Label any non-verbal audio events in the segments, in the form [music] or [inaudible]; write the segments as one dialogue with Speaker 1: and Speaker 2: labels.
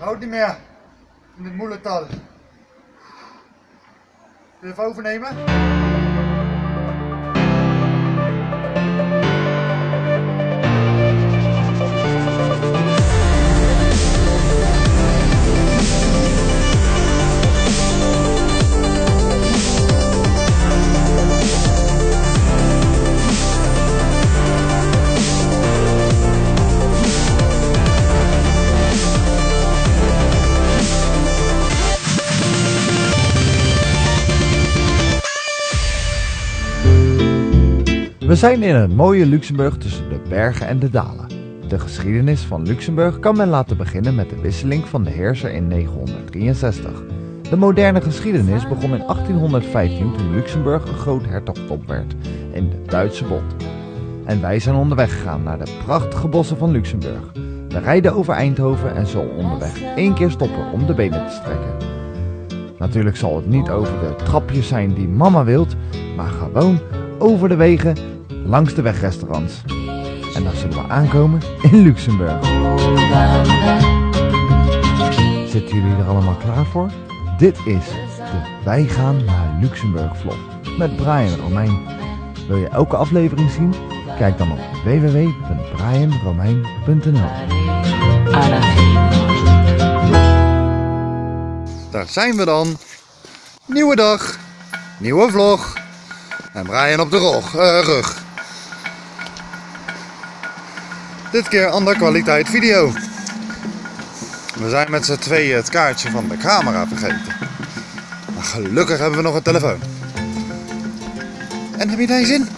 Speaker 1: Houd niet meer. In het moeilijktal. Wil je even overnemen?
Speaker 2: Zijn in het mooie Luxemburg tussen de bergen en de dalen. De geschiedenis van Luxemburg kan men laten beginnen met de wisseling van de heerser in 963. De moderne geschiedenis begon in 1815 toen Luxemburg een groot hertogdom werd in de Duitse Bond. En wij zijn onderweg gegaan naar de prachtige bossen van Luxemburg. We rijden over Eindhoven en zullen onderweg één keer stoppen om de benen te strekken. Natuurlijk zal het niet over de trapjes zijn die mama wilt, maar gewoon over de wegen langs de wegrestaurants. En dan zullen we aankomen in Luxemburg. Zitten jullie er allemaal klaar voor? Dit is de Wij gaan naar Luxemburg vlog met Brian Romein. Wil je elke aflevering zien? Kijk dan op www.brianromein.nl
Speaker 1: Daar zijn we dan. Nieuwe dag. Nieuwe vlog. En Brian op de eh, rug. Dit keer ander kwaliteit video. We zijn met z'n tweeën het kaartje van de camera vergeten. Maar gelukkig hebben we nog een telefoon. En heb je daar zin?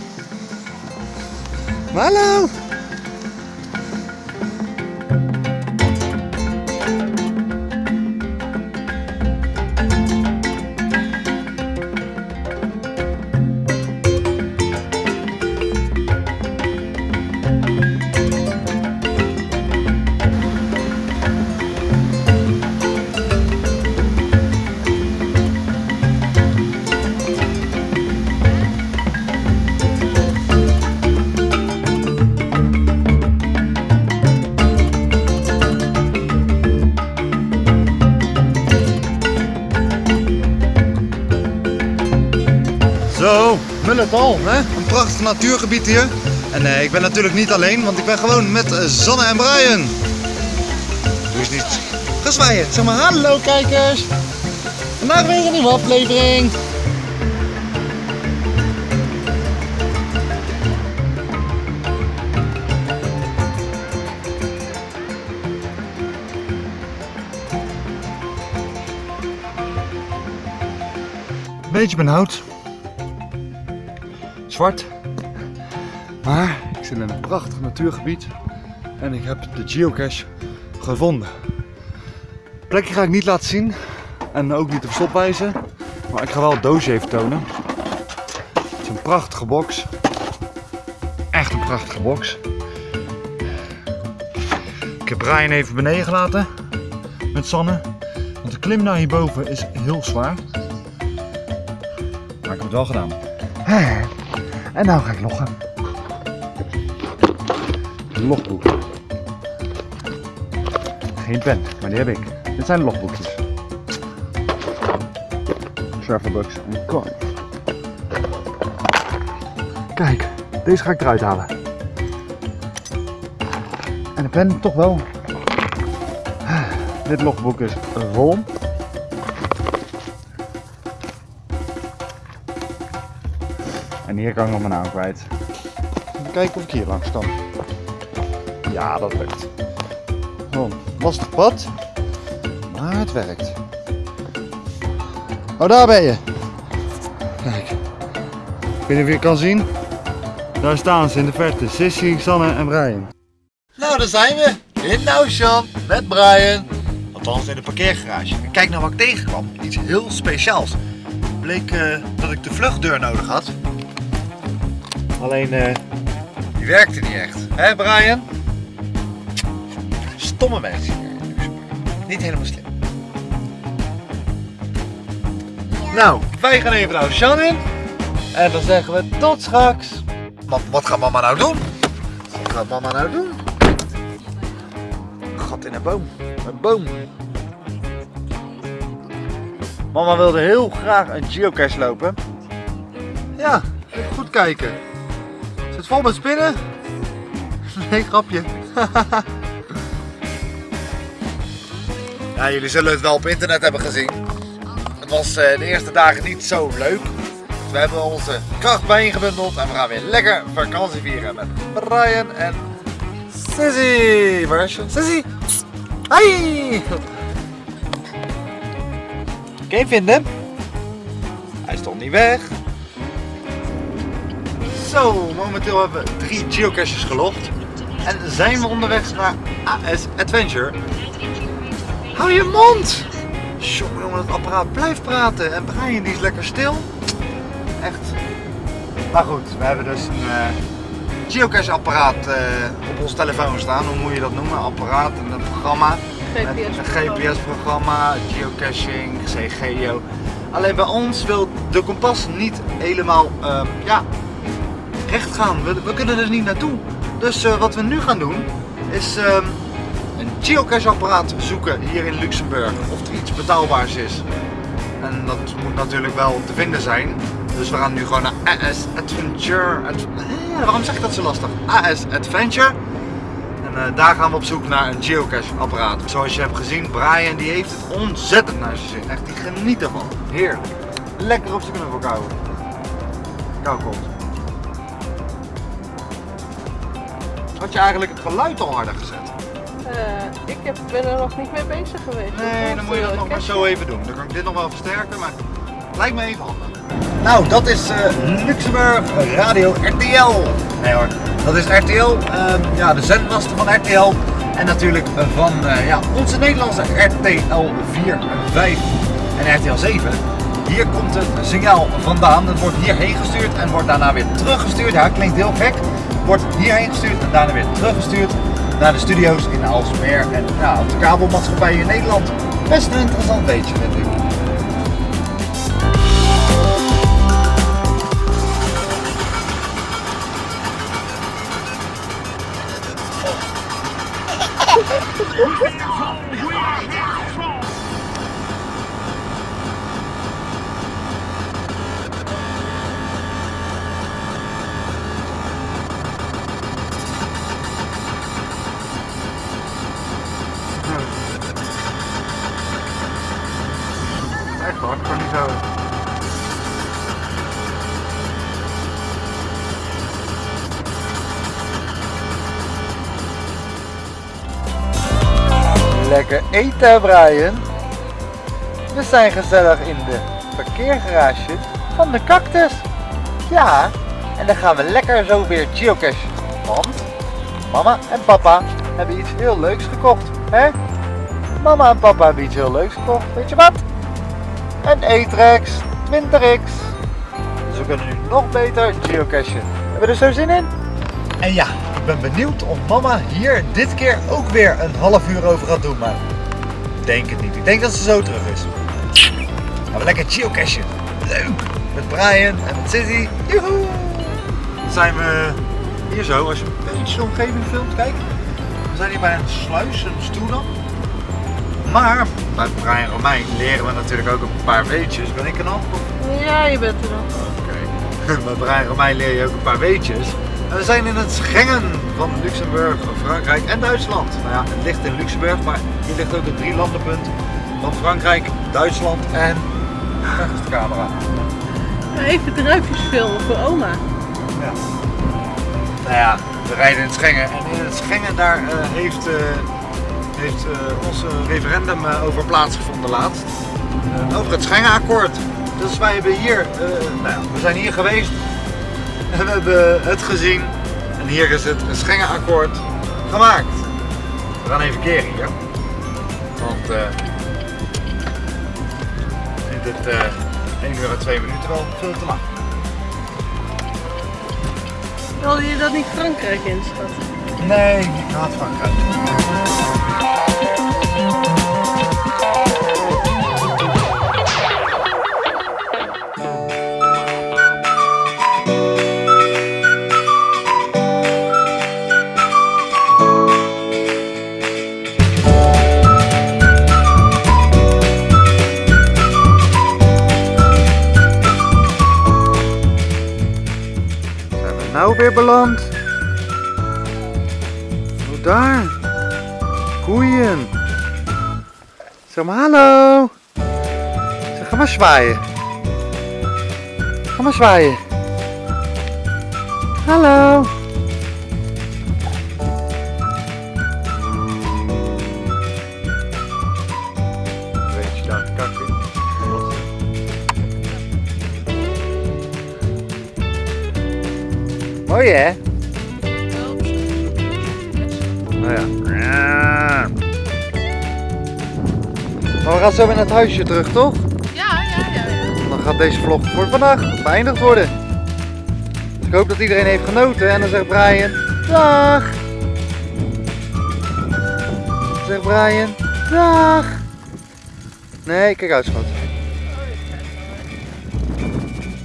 Speaker 1: Hallo! Zo, Mulletal, hè? een prachtig natuurgebied hier. En eh, ik ben natuurlijk niet alleen, want ik ben gewoon met eh, Zanne en Brian. Doe eens niet gezwaaien. Zeg maar hallo kijkers. Vandaag weer een nieuwe aflevering. Beetje benauwd. Zwart. Maar ik zit in een prachtig natuurgebied en ik heb de geocache gevonden. Het plekje ga ik niet laten zien en ook niet op stopwijze, maar ik ga wel het doosje even tonen. Het is een prachtige box. Echt een prachtige box. Ik heb Brian even beneden gelaten met Sanne, want de klim naar hierboven is heel zwaar. Maar ik heb het wel gedaan. [laughs] En nou ga ik loggen. Logboek. Geen pen, maar die heb ik. Dit zijn logboekjes. Serverbucks en coin. Kijk, deze ga ik eruit halen. En de pen toch wel. Dit logboek is vol. En hier kan ik nog mijn naam kwijt. Even kijken of ik hier langs kan. Ja, dat lukt. Oh, lastig pad. Maar het werkt. Oh, daar ben je. Kijk. Ik weet niet of je het kan zien. Daar staan ze in de verte. Sissy, Sanne en Brian.
Speaker 3: Nou, daar zijn we. In Noushan met Brian. Althans in de parkeergarage. En kijk nou wat ik tegenkwam. Iets heel speciaals. Bleek eh, dat ik de vluchtdeur nodig had. Alleen, eh, die werkte niet echt. Hè Brian? Stomme mensen hier in Luxemburg. Niet helemaal slim. Nou, wij gaan even naar Shan in. En dan zeggen we tot straks. Wat, wat gaat mama nou doen? Wat gaat mama nou doen? Gat in een boom. Een boom.
Speaker 1: Mama wilde heel graag een geocache lopen. Ja, even goed kijken. Zit vol met spinnen? [laughs] Nee, grapje. [laughs] ja, jullie zullen het wel op internet hebben gezien. Het was eh, de eerste dagen niet zo leuk. We hebben onze kracht bijeengebundeld en we gaan weer lekker vakantie vieren met Brian en Sissy. Waar is je? Sissy! Hi! Kun je vinden? Hij stond niet weg. Zo, momenteel hebben we drie geocaches gelogd. En zijn we onderweg naar AS Adventure. Hou je mond! Jongen, het apparaat blijft praten. En Brian die is lekker stil. Echt. Maar goed, we hebben dus een eh, geocache apparaat eh, op ons telefoon staan. Hoe moet je dat noemen? Apparaat en een programma. Een GPS-programma, geocaching, CGO. Alleen bij ons wil de kompas niet helemaal ehm, ja, recht gaan. We, we kunnen er niet naartoe. Dus eh, wat we nu gaan doen is ehm, een geocache-apparaat zoeken hier in Luxemburg. Of er iets betaalbaars is. En dat moet natuurlijk wel te vinden zijn. Dus we gaan nu gewoon naar AS Adventure. Ad- waarom zeg ik dat zo lastig? AS Adventure. En eh, daar gaan we op zoek naar een geocache apparaat. Zoals je hebt gezien, Brian die heeft het ontzettend naar zijn zin. Echt, die geniet ervan. Heerlijk. Lekker op zijn knuffel kouwen. Kou komt. Had je eigenlijk het geluid al harder gezet?
Speaker 4: Eh, ik heb, ben er nog niet mee bezig geweest.
Speaker 1: Nee, dan moet je dat
Speaker 4: Voor
Speaker 1: nog maar zo even doen. Dan kan ik dit nog wel versterken, maar lijkt me even handig. Nou, dat is eh, Luxemburg Radio RTL. Nee hoor, dat is RTL, ehm, ja, de zendmaster van RTL. En natuurlijk eh, van eh, ja, onze Nederlandse RTL 4 en 5 en RTL 7. Hier komt het signaal vandaan. Het wordt hierheen gestuurd en wordt daarna weer teruggestuurd. Ja, klinkt heel gek. Wordt hierheen gestuurd en daarna weer teruggestuurd naar de studio's in Alsmeer en op de kabelmaatschappij in Nederland. Best een interessant beetje, vind ik. [laughs] Kan niet zo. Lekker eten, Brian. We zijn gezellig in de parkeergarage van de cactus. Ja, en dan gaan we lekker zo weer geocachen. Want mama en papa hebben iets heel leuks gekocht. Hè? Mama en papa hebben iets heel leuks gekocht. Weet je wat? Een E-Trex 20X. Dus we kunnen nu nog beter geocachen. Hebben we er zo zin in? En ja, ik ben benieuwd of mama hier dit keer ook weer een half uur over gaat doen. Maar ik denk het niet. Ik denk dat ze zo terug is. Gaan we lekker geocachen. Leuk. Met Brian en met Sissy. Joehoe. Dan zijn we hier zo, als je een beetje de omgeving filmt, kijk. We zijn hier bij een sluis, een stoelam. Maar bij Brian Romein leren we natuurlijk ook een paar weetjes. Ben ik er nog?
Speaker 4: Ja, je bent er nog.
Speaker 1: Oké. [laughs] Bij Brian Romein leer je ook een paar weetjes. En we zijn in het Schengen van Luxemburg, Frankrijk en Duitsland. Nou ja, het ligt in Luxemburg, maar hier ligt ook het drie landenpunt van Frankrijk, Duitsland en... Daar is de camera.
Speaker 4: Even druipjes filmen voor oma.
Speaker 1: Ja. Nou ja, we rijden in het Schengen en in het Schengen daar eh, heeft, eh, heeft eh, ons referendum eh, over plaatsgevonden laatst. Eh, over het Schengenakkoord. Dus wij hebben hier, nou ja, we zijn hier geweest en [laughs] we hebben het gezien. En hier is het Schengenakkoord gemaakt. We gaan even keren hier. Want eh, ik vind het eh 1 uur en 2 minuten wel veel te lang.
Speaker 4: Wilde je dat niet Frankrijk in, schat?
Speaker 1: Nee, ik haat Frankrijk. Weer beland? Oh, daar. Koeien. Zeg maar hallo. Zeg, ga maar zwaaien. Ga maar zwaaien. Hallo. Hè? Nou ja. Maar we gaan zo weer naar het huisje terug, toch?
Speaker 4: Ja, ja, ja, ja.
Speaker 1: Dan gaat deze vlog voor vandaag beëindigd worden. Dus ik hoop dat iedereen heeft genoten. En dan zegt Brian, dag! Dan zegt Brian, dag! Nee, kijk uit schat.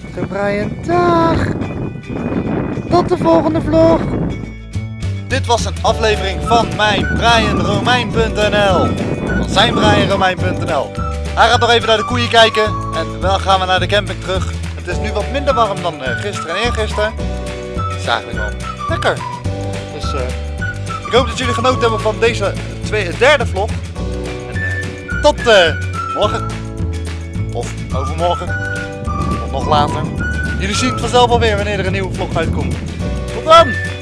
Speaker 1: Dan zegt Brian, dag! Tot de volgende vlog! Dit was een aflevering van mijn BrianRomein.nl Van zijn BrianRomein.nl Hij gaat nog even naar de koeien kijken en dan gaan we naar de camping terug. Het is nu wat minder warm dan eh, gisteren en eergisteren. Het is eigenlijk lekker. Dus eh, ik hoop dat jullie genoten hebben van deze tweede, derde vlog. En, eh, tot eh, morgen. Of overmorgen. Of nog later. Jullie zien het vanzelf alweer wanneer er een nieuwe vlog uitkomt. Tot dan!